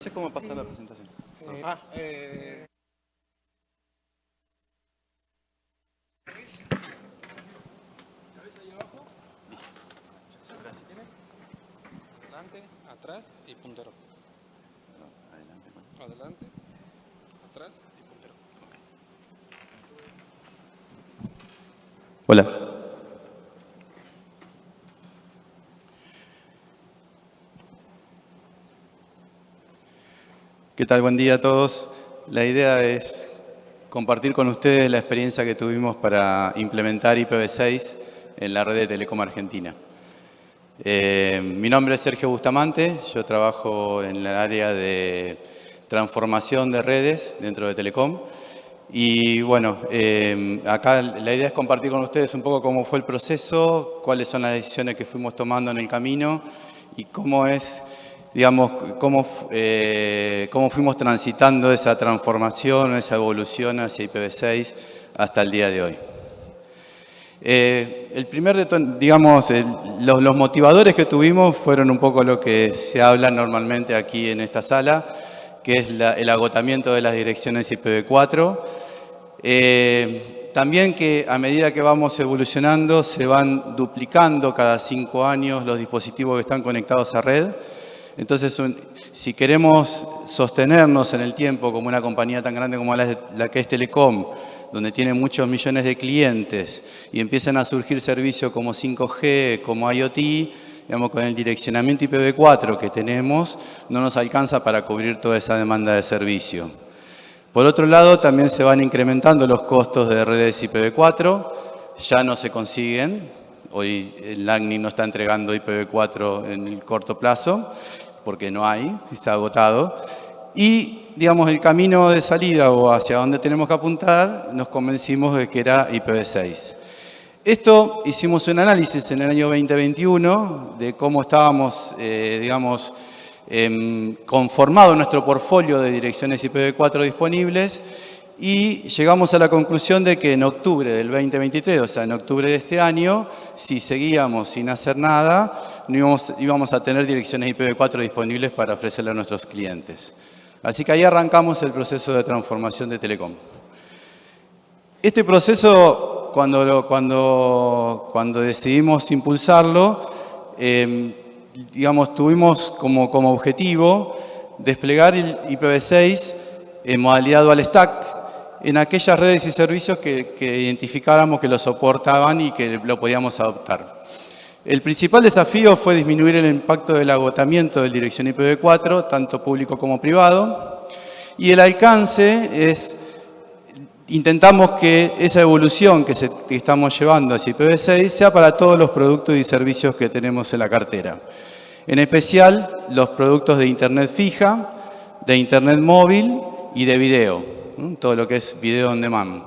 sé cómo pasar la presentación. Eh, ah, eh... Adelante, atrás y puntero. Adelante. bueno. Adelante, atrás y puntero. Hola. ¿Qué tal? Buen día a todos. La idea es compartir con ustedes la experiencia que tuvimos para implementar IPv6 en la red de Telecom Argentina. Eh, mi nombre es Sergio Bustamante, yo trabajo en el área de transformación de redes dentro de Telecom. Y bueno, eh, acá la idea es compartir con ustedes un poco cómo fue el proceso, cuáles son las decisiones que fuimos tomando en el camino y cómo es digamos, cómo, eh, cómo fuimos transitando esa transformación, esa evolución hacia IPv6 hasta el día de hoy. Eh, el primer, digamos, los, motivadores que tuvimos fueron un poco lo que se habla normalmente aquí en esta sala, que es el agotamiento de las direcciones IPv4. Eh, también que a medida que vamos evolucionando se van duplicando cada cinco años los dispositivos que están conectados a red. Entonces, si queremos sostenernos en el tiempo como una compañía tan grande como la, que es Telecom, donde tiene muchos millones de clientes y empiezan a surgir servicios como 5G, como IoT, digamos, con el direccionamiento IPv4 que tenemos, no nos alcanza para cubrir toda esa demanda de servicio. Por otro lado, también se van incrementando los costos de redes IPv4, ya no se consiguen, hoy el AGNI no está entregando IPv4 en el corto plazo, porque no hay, está agotado. Y, digamos, el camino de salida o hacia donde tenemos que apuntar, nos convencimos de que era IPv6. Esto hicimos un análisis en el año 2021 de cómo estábamos, eh, digamos, eh, conformado nuestro portfolio de direcciones IPv4 disponibles y llegamos a la conclusión de que en octubre del 2023, o sea, en octubre de este año, si seguíamos sin hacer nada, no íbamos, a tener direcciones IPv4 disponibles para ofrecerle a nuestros clientes. Así que ahí arrancamos el proceso de transformación de Telecom. Este proceso, cuando, cuando, cuando decidimos impulsarlo, em, digamos, tuvimos como, como objetivo desplegar el IPv6 en modalidad dual stack en aquellas redes y servicios que, que identificáramos que lo soportaban y que lo podíamos adoptar. El principal desafío fue disminuir el impacto del agotamiento del dirección IPv4, tanto público como privado, y el alcance es, intentamos que esa evolución que, estamos llevando hacia IPv6 sea para todos los productos y servicios que tenemos en la cartera. En especial, los productos de Internet fija, de Internet móvil y de video, todo lo que es video on demand.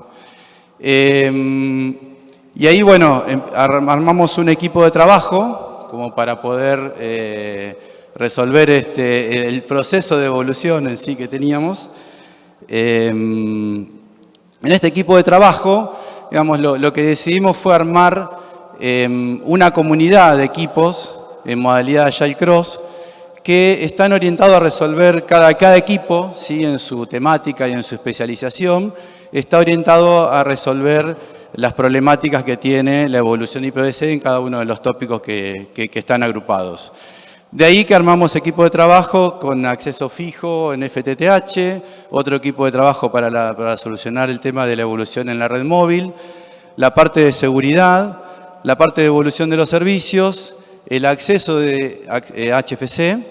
Em, y ahí, bueno, em, armamos un equipo de trabajo como para poder eh, resolver este, el proceso de evolución en sí que teníamos. Em, en este equipo de trabajo, digamos, lo, que decidimos fue armar em, una comunidad de equipos en modalidad Agile Cross que están orientados a resolver cada, cada equipo, ¿sí? en su temática y en su especialización, está orientado a resolver las problemáticas que tiene la evolución IPv6 en cada uno de los tópicos que, están agrupados. De ahí que armamos equipo de trabajo con acceso fijo en FTTH, otro equipo de trabajo para, para solucionar el tema de la evolución en la red móvil, la parte de seguridad, la parte de evolución de los servicios, el acceso de HFC, eh,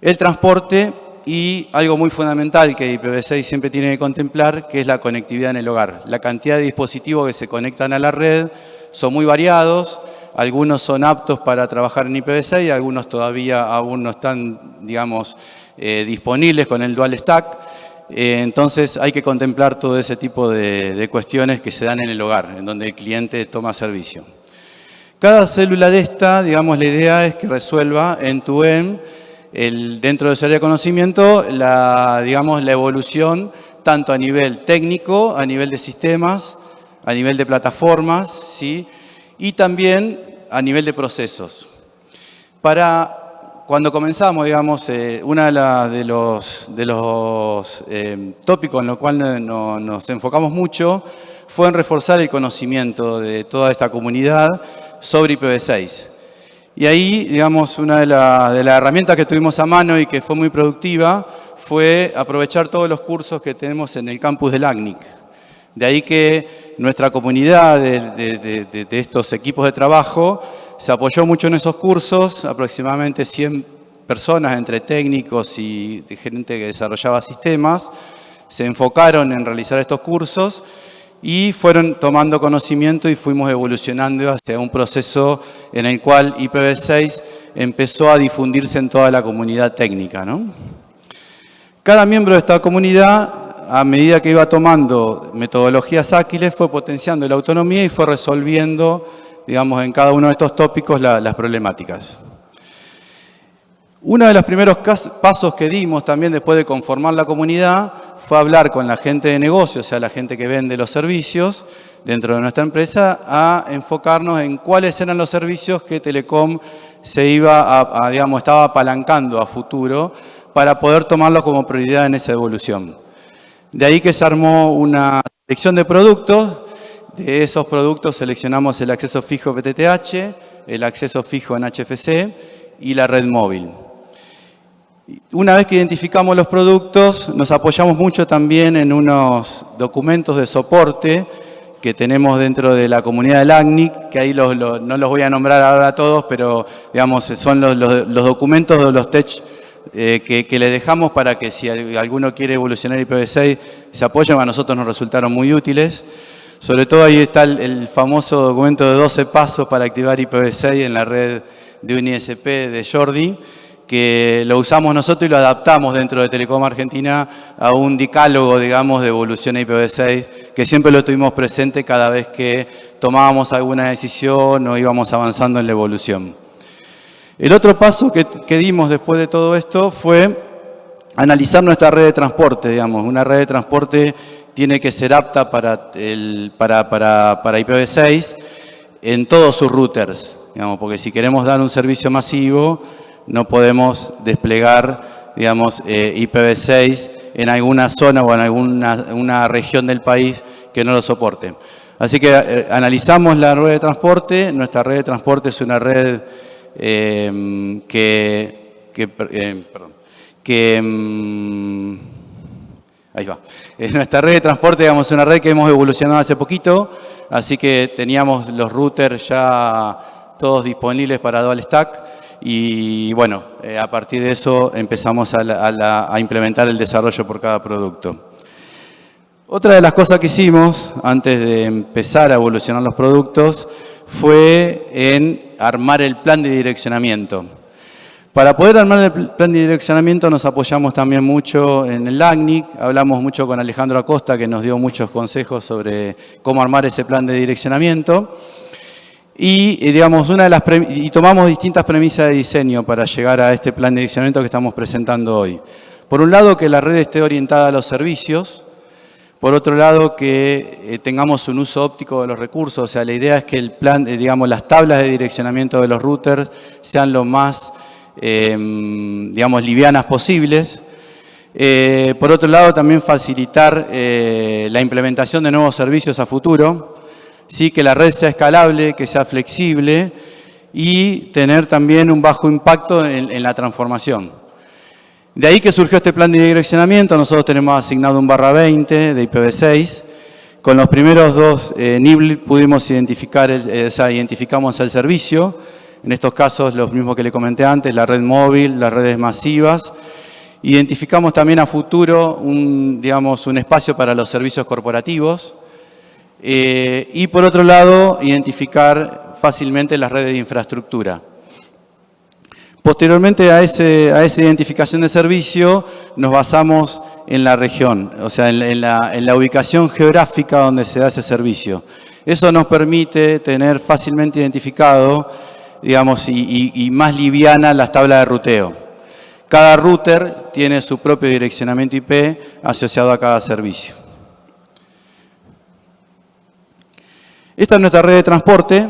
el transporte y algo muy fundamental que IPv6 siempre tiene que contemplar, que es la conectividad en el hogar. La cantidad de dispositivos que se conectan a la red son muy variados, algunos son aptos para trabajar en IPv6, algunos todavía aún no están, digamos, eh, disponibles con el dual stack. Eh, entonces hay que contemplar todo ese tipo de, cuestiones que se dan en el hogar, en donde el cliente toma servicio. Cada célula de esta, digamos, la idea es que resuelva en tu end dentro de ese área de conocimiento, la, digamos, la evolución tanto a nivel técnico, a nivel de sistemas, a nivel de plataformas, ¿sí? y también a nivel de procesos. Para cuando comenzamos, digamos, eh, uno de, los, de los eh, tópicos en los cuales nos enfocamos mucho fue en reforzar el conocimiento de toda esta comunidad sobre IPv6. Y ahí, digamos, una de, las herramientas que tuvimos a mano y que fue muy productiva fue aprovechar todos los cursos que tenemos en el campus del ACNIC. De ahí que nuestra comunidad de, de estos equipos de trabajo se apoyó mucho en esos cursos, aproximadamente 100 personas entre técnicos y gente que desarrollaba sistemas, se enfocaron en realizar estos cursos y fueron tomando conocimiento y fuimos evolucionando hacia un proceso en el cual IPv6 empezó a difundirse en toda la comunidad técnica. Cada miembro de esta comunidad, a medida que iba tomando metodologías ágiles, fue potenciando la autonomía y fue resolviendo digamos, en cada uno de estos tópicos las problemáticas. Uno de los primeros pasos que dimos también después de conformar la comunidad fue hablar con la gente de negocio, o sea, la gente que vende los servicios dentro de nuestra empresa, a enfocarnos en cuáles eran los servicios que Telecom se iba a, digamos, estaba apalancando a futuro para poder tomarlos como prioridad en esa evolución. De ahí que se armó una selección de productos de esos productos seleccionamos el acceso fijo PTTH, el acceso fijo en HFC y la red móvil. Una vez que identificamos los productos, nos apoyamos mucho también en unos documentos de soporte que tenemos dentro de la comunidad del ACNIC, que ahí no los voy a nombrar ahora a todos, pero digamos son los, documentos de los tech eh, que, que, le dejamos para que si alguno quiere evolucionar IPv6 se apoyen, a nosotros nos resultaron muy útiles. Sobre todo ahí está el, famoso documento de 12 pasos para activar IPv6 en la red de un ISP de Jordi, que lo usamos nosotros y lo adaptamos dentro de Telecom Argentina a un decálogo, digamos, de evolución a IPv6, que siempre lo tuvimos presente cada vez que tomábamos alguna decisión o íbamos avanzando en la evolución. El otro paso que, dimos después de todo esto fue analizar nuestra red de transporte, digamos, una red de transporte tiene que ser apta para, para, para, para IPv6 en todos sus routers, digamos, porque si queremos dar un servicio masivo no podemos desplegar digamos, eh, IPv6 en alguna zona o en alguna una región del país que no lo soporte. Así que eh, analizamos la red de transporte, nuestra red de transporte es una red eh, que, que, perdón, que mm, Ahí va. En nuestra red de transporte, digamos, es una red que hemos evolucionado hace poquito, así que teníamos los routers ya todos disponibles para Dual Stack y bueno, eh, a partir de eso empezamos a, implementar el desarrollo por cada producto. Otra de las cosas que hicimos antes de empezar a evolucionar los productos fue en armar el plan de direccionamiento. Para poder armar el plan de direccionamiento nos apoyamos también mucho en el ACNIC, hablamos mucho con Alejandro Acosta que nos dio muchos consejos sobre cómo armar ese plan de direccionamiento. Y, digamos, una de las y tomamos distintas premisas de diseño para llegar a este plan de direccionamiento que estamos presentando hoy. Por un lado, que la red esté orientada a los servicios. Por otro lado, que eh, tengamos un uso óptico de los recursos. O sea, la idea es que el plan, eh, digamos, las tablas de direccionamiento de los routers sean lo más Em, digamos, livianas posibles. Eh, por otro lado, también facilitar eh, la implementación de nuevos servicios a futuro, ¿sí? que la red sea escalable, que sea flexible y tener también un bajo impacto en, la transformación. De ahí que surgió este plan de direccionamiento, nosotros tenemos asignado un barra 20 de IPv6, con los primeros dos eh, pudimos identificar, o sea, identificamos el servicio, en estos casos, los mismos que le comenté antes, la red móvil, las redes masivas. Identificamos también a futuro un, digamos, un espacio para los servicios corporativos. Eh, y por otro lado, identificar fácilmente las redes de infraestructura. Posteriormente a, esa identificación de servicio, nos basamos en la región, o sea, en la, ubicación geográfica donde se da ese servicio. Eso nos permite tener fácilmente identificado digamos, y, más liviana las tablas de ruteo. Cada router tiene su propio direccionamiento IP asociado a cada servicio. Esta es nuestra red de transporte.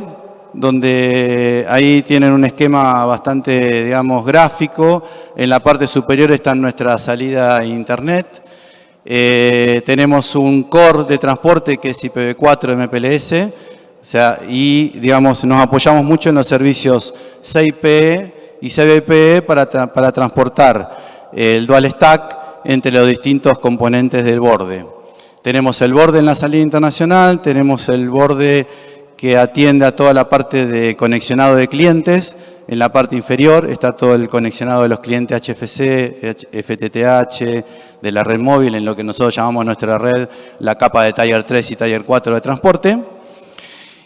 donde ahí tienen un esquema bastante, digamos, gráfico. En la parte superior está nuestra salida a Internet. Eh, tenemos un core de transporte que es IPv4 MPLS, o sea, y digamos, nos apoyamos mucho en los servicios CIPE y CBPE para, para transportar el dual stack entre los distintos componentes del borde. Tenemos el borde en la salida internacional, tenemos el borde que atiende a toda la parte de conexionado de clientes. En la parte inferior está todo el conexionado de los clientes HFC, FTTH, de la red móvil, en lo que nosotros llamamos nuestra red, la capa de Tier 3 y Tier 4 de transporte.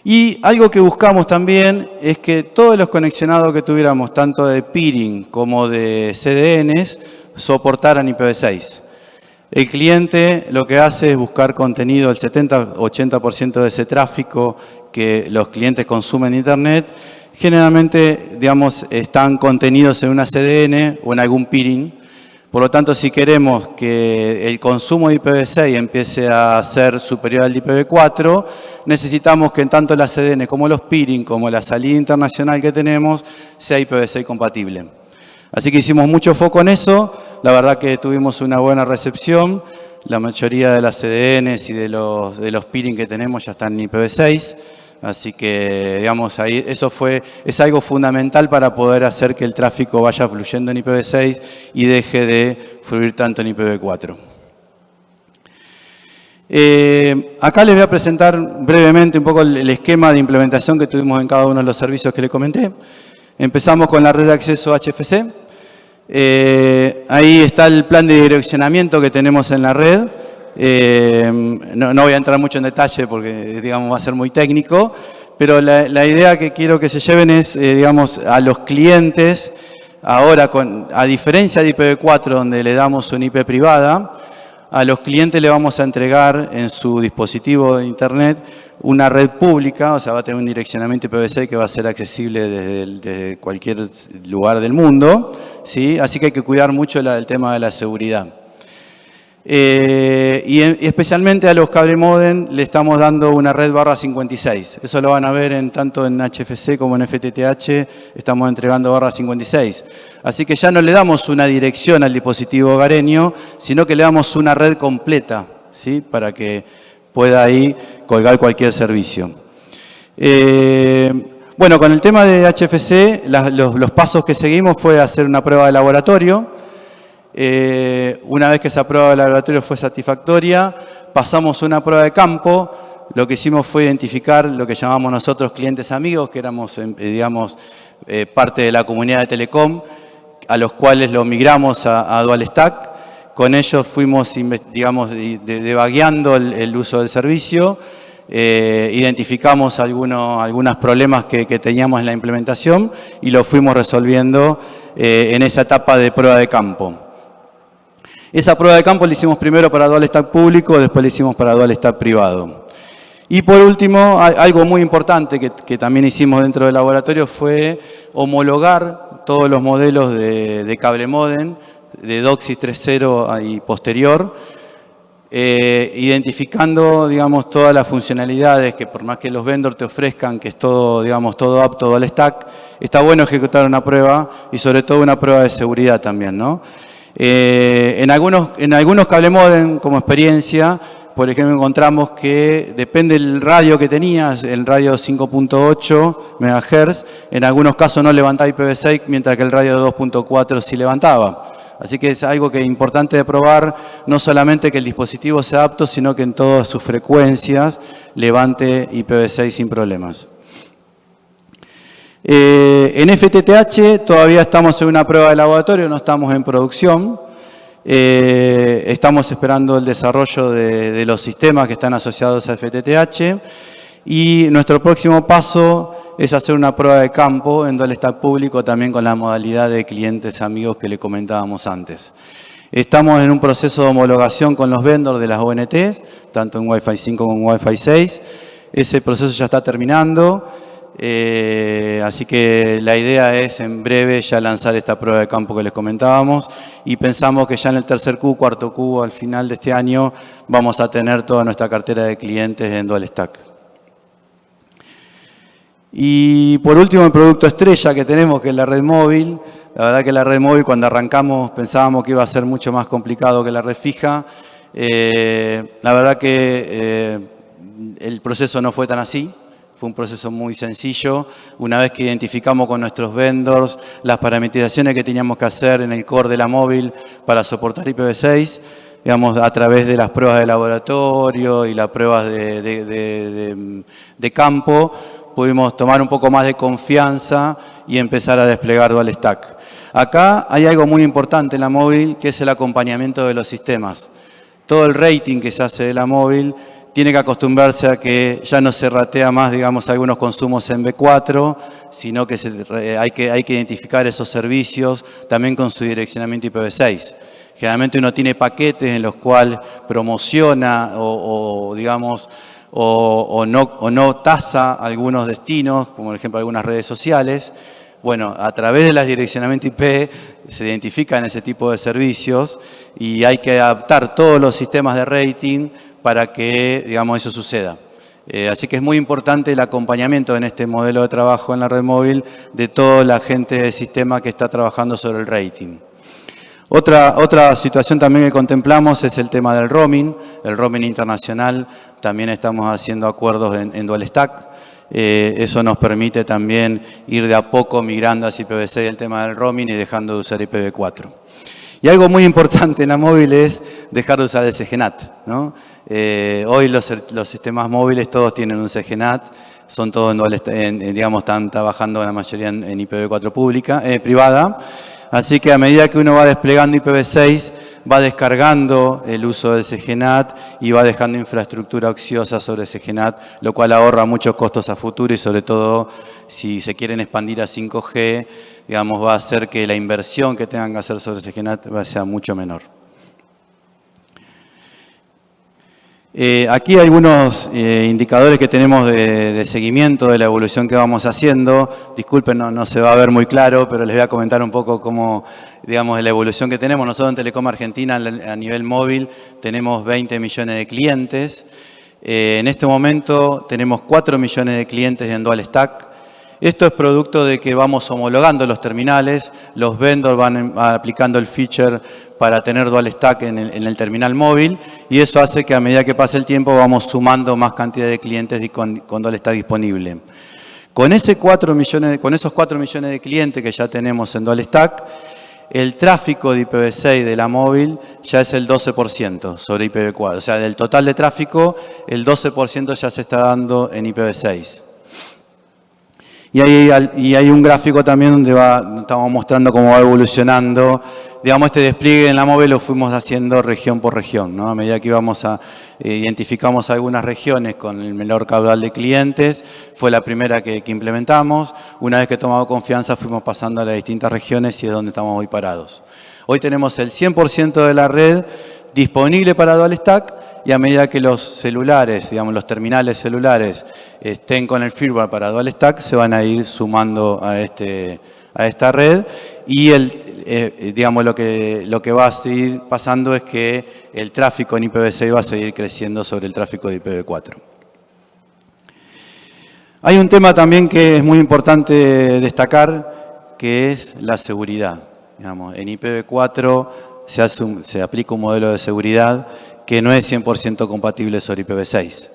Y algo que buscamos también es que todos los conexionados que tuviéramos, tanto de peering como de CDNs, soportaran IPv6. El cliente lo que hace es buscar contenido, el 70-80% de ese tráfico que los clientes consumen en Internet, generalmente, digamos, están contenidos en una CDN o en algún peering. Por lo tanto, si queremos que el consumo de IPv6 empiece a ser superior al de IPv4, necesitamos que tanto la CDN como los peering, como la salida internacional que tenemos, sea IPv6 compatible. Así que hicimos mucho foco en eso, la verdad que tuvimos una buena recepción, la mayoría de las CDNs y de los, peering que tenemos ya están en IPv6, así que digamos, ahí, eso fue, es algo fundamental para poder hacer que el tráfico vaya fluyendo en IPv6 y deje de fluir tanto en IPv4. Eh, acá les voy a presentar brevemente un poco el esquema de implementación que tuvimos en cada uno de los servicios que les comenté. Empezamos con la red de acceso HFC. Eh, ahí está el plan de direccionamiento que tenemos en la red. Eh, no, voy a entrar mucho en detalle porque digamos, va a ser muy técnico, pero la, idea que quiero que se lleven es, eh, digamos, a los clientes, ahora, con, a diferencia de IPv4, donde le damos un IP privada, a los clientes le vamos a entregar en su dispositivo de Internet una red pública, o sea, va a tener un direccionamiento IPv6 que va a ser accesible desde, cualquier lugar del mundo, ¿sí? así que hay que cuidar mucho el tema de la seguridad. Eh, y, especialmente a los cable modem le estamos dando una red barra 56. Eso lo van a ver en, tanto en HFC como en FTTH, estamos entregando barra 56. Así que ya no le damos una dirección al dispositivo hogareño, sino que le damos una red completa, ¿sí? para que pueda ahí colgar cualquier servicio. Eh, bueno, con el tema de HFC, los, pasos que seguimos fue hacer una prueba de laboratorio. Eh, una vez que esa prueba de laboratorio fue satisfactoria, pasamos una prueba de campo. Lo que hicimos fue identificar lo que llamamos nosotros clientes amigos, que éramos, eh, digamos, parte de la comunidad de Telecom, a los cuales lo migramos a, Dual Stack. Con ellos fuimos, digamos, devagueando el, uso del servicio, eh, identificamos algunos, problemas que, teníamos en la implementación y lo fuimos resolviendo eh, en esa etapa de prueba de campo. Esa prueba de campo la hicimos primero para Dual Stack público, después la hicimos para Dual Stack privado. Y por último, algo muy importante que, también hicimos dentro del laboratorio fue homologar todos los modelos de, de cable modem de DOCSIS 3.0 y posterior, eh, identificando, digamos, todas las funcionalidades que por más que los vendors te ofrezcan, que es todo, digamos, todo apto, el stack, está bueno ejecutar una prueba y sobre todo una prueba de seguridad también, ¿no? Eh, en, algunos, en algunos cable como experiencia, por ejemplo, encontramos que depende del radio que tenías, el radio 5.8 MHz, en algunos casos no levantaba IPv6, mientras que el radio 2.4 sí levantaba. Así que es algo que es importante probar, no solamente que el dispositivo sea apto, sino que en todas sus frecuencias levante IPv6 sin problemas. Eh, en FTTH todavía estamos en una prueba de laboratorio, no estamos en producción. Eh, estamos esperando el desarrollo de los sistemas que están asociados a FTTH. Y nuestro próximo paso es hacer una prueba de campo en Dual Stack público también con la modalidad de clientes amigos que le comentábamos antes. Estamos en un proceso de homologación con los vendors de las ONTs, tanto en Wi-Fi 5 como en Wi-Fi 6. Ese proceso ya está terminando, eh, así que la idea es en breve ya lanzar esta prueba de campo que les comentábamos y pensamos que ya en el tercer Q, cuarto Q, al final de este año, vamos a tener toda nuestra cartera de clientes en Dual Stack. Y por último, el producto estrella que tenemos, que es la red móvil. La verdad que la red móvil, cuando arrancamos, pensábamos que iba a ser mucho más complicado que la red fija. Eh, la verdad que eh, el proceso no fue tan así. Fue un proceso muy sencillo. Una vez que identificamos con nuestros vendors las parametrizaciones que teníamos que hacer en el core de la móvil para soportar IPv6, digamos, a través de las pruebas de laboratorio y las pruebas de, de campo, pudimos tomar un poco más de confianza y empezar a desplegar Dual Stack. Acá hay algo muy importante en la móvil, que es el acompañamiento de los sistemas. Todo el rating que se hace de la móvil tiene que acostumbrarse a que ya no se ratea más, digamos, algunos consumos en B4, sino que, hay, que hay que identificar esos servicios también con su direccionamiento IPv6. Generalmente uno tiene paquetes en los cuales promociona o, digamos, o no tasa algunos destinos, como por ejemplo algunas redes sociales. Bueno, a través de las direccionamiento IP se identifican ese tipo de servicios y hay que adaptar todos los sistemas de rating para que, digamos, eso suceda. Eh, así que es muy importante el acompañamiento en este modelo de trabajo en la red móvil de toda la gente del sistema que está trabajando sobre el rating. Otra, otra situación también que contemplamos es el tema del roaming, el roaming internacional. También estamos haciendo acuerdos en, Dual Stack. Eh, eso nos permite también ir de a poco migrando hacia IPv6 el tema del roaming y dejando de usar IPv4. Y algo muy importante en la móvil es dejar de usar el CGNAT. ¿no? Eh, hoy los, sistemas móviles todos tienen un CGNAT, son todos en, digamos, están trabajando la mayoría en, IPv4 pública, eh, privada. Así que a medida que uno va desplegando IPv6, va descargando el uso del CGNAT y va dejando infraestructura ociosa sobre CGNAT, lo cual ahorra muchos costos a futuro y sobre todo si se quieren expandir a 5G, digamos, va a hacer que la inversión que tengan que hacer sobre CGNAT sea mucho menor. Eh, aquí hay algunos eh, indicadores que tenemos de, seguimiento de la evolución que vamos haciendo. Disculpen, no, se va a ver muy claro, pero les voy a comentar un poco cómo, digamos, la evolución que tenemos. Nosotros en Telecom Argentina, a nivel móvil, tenemos 20 millones de clientes. Eh, en este momento tenemos 4 millones de clientes en Dual Stack. Esto es producto de que vamos homologando los terminales, los vendors van aplicando el feature para tener dual stack en el, terminal móvil y eso hace que a medida que pasa el tiempo vamos sumando más cantidad de clientes con, con dual stack disponible. Con, ese 4 millones, con esos 4 millones de clientes que ya tenemos en dual stack, el tráfico de IPv6 de la móvil ya es el 12% sobre IPv4. O sea, del total de tráfico, el 12% ya se está dando en IPv6. Y hay, un gráfico también donde va, estamos mostrando cómo va evolucionando. Digamos, este despliegue en la móvil lo fuimos haciendo región por región. ¿no? A medida que íbamos a, eh, identificamos algunas regiones con el menor caudal de clientes, fue la primera que, que implementamos. Una vez que tomamos confianza fuimos pasando a las distintas regiones y es donde estamos hoy parados. Hoy tenemos el 100% de la red disponible para Dual Stack y a medida que los celulares, digamos los terminales celulares estén con el firmware para Dual Stack, se van a ir sumando a, este, a esta red y el, eh, digamos lo que, lo que va a seguir pasando es que el tráfico en IPv6 va a seguir creciendo sobre el tráfico de IPv4. Hay un tema también que es muy importante destacar, que es la seguridad. Digamos, en IPv4 se, se aplica un modelo de seguridad que no es 100% compatible sobre IPv6.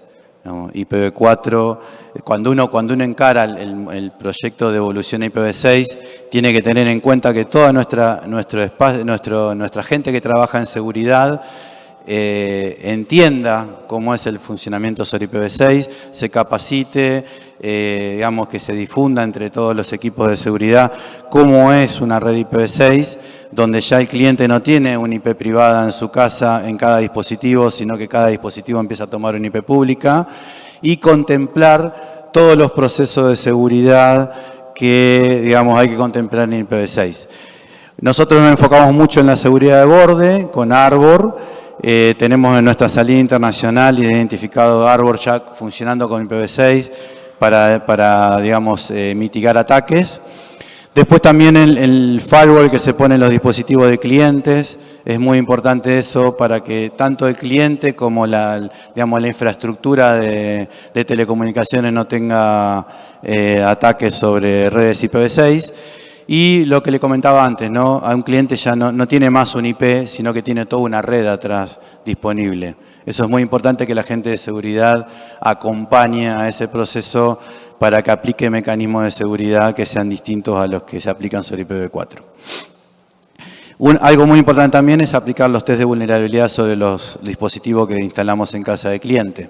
IPv4, cuando uno, cuando uno encara el, proyecto de evolución a IPv6, tiene que tener en cuenta que toda nuestra, nuestro espacio, nuestro, nuestra gente que trabaja en seguridad eh, entienda cómo es el funcionamiento sobre IPv6, se capacite, eh, digamos que se difunda entre todos los equipos de seguridad cómo es una red IPv6, donde ya el cliente no tiene una IP privada en su casa, en cada dispositivo, sino que cada dispositivo empieza a tomar una IP pública, y contemplar todos los procesos de seguridad que digamos, hay que contemplar en IPv6. Nosotros nos enfocamos mucho en la seguridad de borde, con Arbor, eh, tenemos en nuestra salida internacional identificado Arbor ya funcionando con IPv6 para, digamos, eh, mitigar ataques. Después también el, firewall que se pone en los dispositivos de clientes, es muy importante eso para que tanto el cliente como la, digamos, la infraestructura de, telecomunicaciones no tenga eh, ataques sobre redes IPv6. Y lo que le comentaba antes, ¿no? a un cliente ya no, no tiene más un IP, sino que tiene toda una red atrás disponible. Eso es muy importante que la gente de seguridad acompañe a ese proceso para que aplique mecanismos de seguridad que sean distintos a los que se aplican sobre IPv4. algo muy importante también es aplicar los test de vulnerabilidad sobre los dispositivos que instalamos en casa de cliente.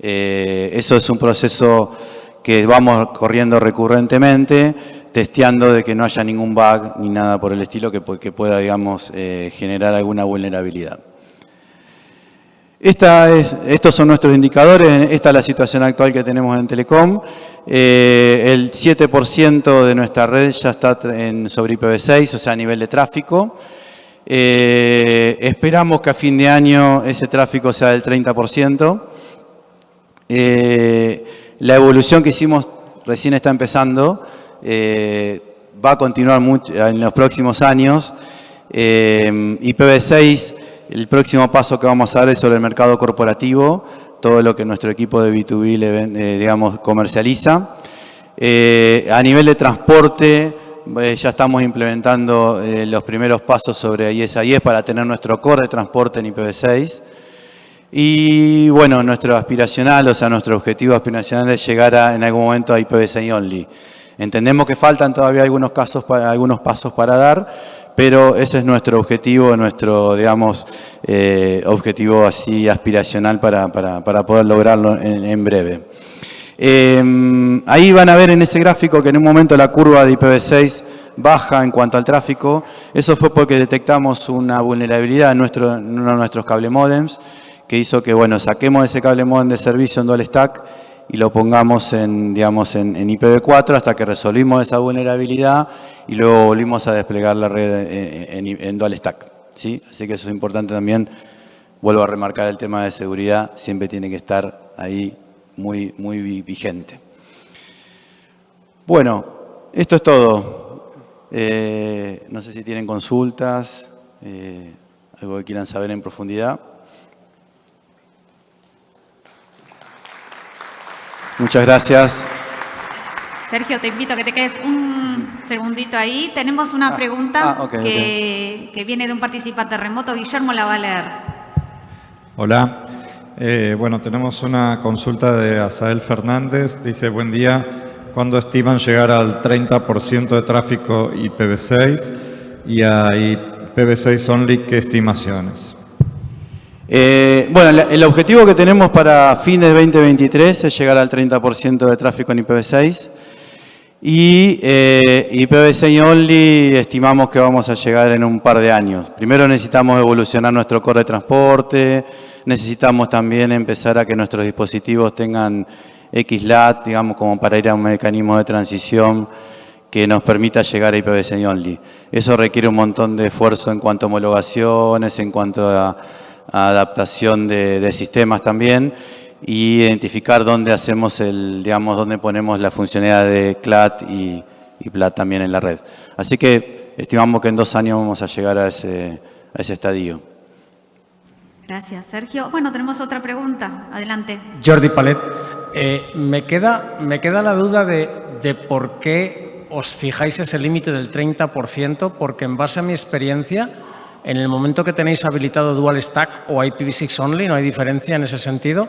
Eh, eso es un proceso que vamos corriendo recurrentemente, testeando de que no haya ningún bug ni nada por el estilo que, pueda, digamos, eh, generar alguna vulnerabilidad. Estos son nuestros indicadores, esta es la situación actual que tenemos en Telecom. Eh, el 7% de nuestra red ya está sobre IPv6, o sea, a nivel de tráfico. Eh, esperamos que a fin de año ese tráfico sea del 30%. Eh, la evolución que hicimos recién está empezando, va a continuar en los próximos años. IPv6 el próximo paso que vamos a dar es sobre el mercado corporativo, todo lo que nuestro equipo de B2B eh, digamos, comercializa. Eh, a nivel de transporte, eh, ya estamos implementando los primeros pasos sobre ISIS para tener nuestro core de transporte en IPv6. Y bueno, nuestro aspiracional, o sea, nuestro objetivo aspiracional es llegar a, en algún momento a IPv6 only. Entendemos que faltan todavía algunos, casos, algunos pasos para dar, pero ese es nuestro objetivo, nuestro, digamos, eh, objetivo así aspiracional para, poder lograrlo en, breve. Em, ahí van a ver en ese gráfico que en un momento la curva de IPv6 baja en cuanto al tráfico. Eso fue porque detectamos una vulnerabilidad en, en uno de nuestros cable modems que hizo que, bueno, saquemos ese cable modem de servicio en dual stack y lo pongamos en, digamos, en, IPv4 hasta que resolvimos esa vulnerabilidad y luego volvimos a desplegar la red en, dual stack. ¿sí? Así que eso es importante también. Vuelvo a remarcar el tema de seguridad, siempre tiene que estar ahí muy, muy vigente. Bueno, esto es todo. Eh, no sé si tienen consultas, eh, algo que quieran saber en profundidad. Muchas gracias. Sergio, te invito a que te quedes un segundito ahí. Tenemos una ah, pregunta ah, que, viene de un participante remoto. Guillermo la va a leer. Hola. Eh, bueno, tenemos una consulta de Asael Fernández. Dice, buen día. ¿Cuándo estiman llegar al 30% de tráfico IPv6 y a IPv6 only qué estimaciones? Eh, bueno, el objetivo que tenemos para fines de 2023 es llegar al 30% de tráfico en IPv6 y eh, IPv6 only estimamos que vamos a llegar en un par de años. Primero necesitamos evolucionar nuestro core de transporte, necesitamos también empezar a que nuestros dispositivos tengan XLAT, digamos, como para ir a un mecanismo de transición que nos permita llegar a IPv6 only. Eso requiere un montón de esfuerzo en cuanto a homologaciones, en cuanto a adaptación de, sistemas también y identificar dónde hacemos el, digamos, dónde ponemos la funcionalidad de CLAT y, y PLAT también en la red. Así que estimamos que en dos años vamos a llegar a ese, a ese estadio. Gracias, Sergio. Bueno, tenemos otra pregunta. Adelante. Jordi Palet. Eh, me, queda, me queda la duda de, de por qué os fijáis ese límite del 30%, porque en base a mi experiencia, en el momento que tenéis habilitado Dual Stack o IPv6 Only, no hay diferencia en ese sentido.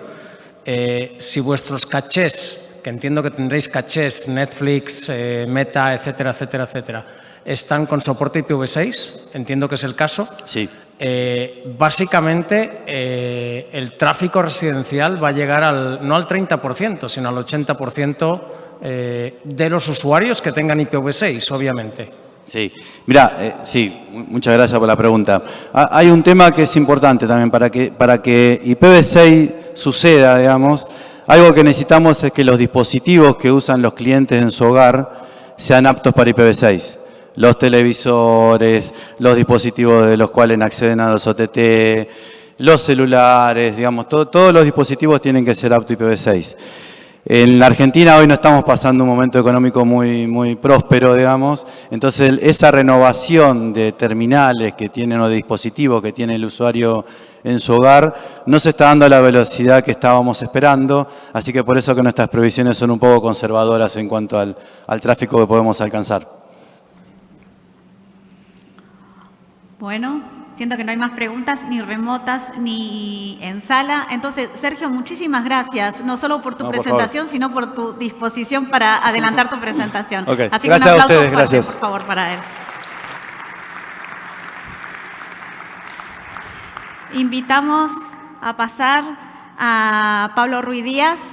Eh, si vuestros cachés, que entiendo que tendréis cachés, Netflix, eh, Meta, etcétera, etcétera, etcétera, están con soporte IPv6, entiendo que es el caso. Sí. Eh, básicamente, el tráfico residencial va a llegar al, no al 30%, sino al 80% de los usuarios que tengan IPv6, obviamente. Sí, mira, eh, sí, muchas gracias por la pregunta. Ah, hay un tema que es importante también para que, para que IPv6 suceda, digamos, algo que necesitamos es que los dispositivos que usan los clientes en su hogar sean aptos para IPv6. Los televisores, los dispositivos de los cuales acceden a los OTT, los celulares, digamos, todos los dispositivos tienen que ser aptos IPv6. En la Argentina hoy no estamos pasando un momento económico muy, muy próspero, digamos, entonces esa renovación de terminales que tienen o de dispositivos que tiene el usuario en su hogar no se está dando a la velocidad que estábamos esperando, así que por eso que nuestras previsiones son un poco conservadoras en cuanto al, al tráfico que podemos alcanzar. Bueno, Siento que no hay más preguntas ni remotas ni en sala. Entonces, Sergio, muchísimas gracias, no solo por tu presentación, sino por tu disposición para adelantar tu presentación. Así que un aplauso a gracias. por favor, para él. Invitamos a pasar a Pablo Ruiz Díaz,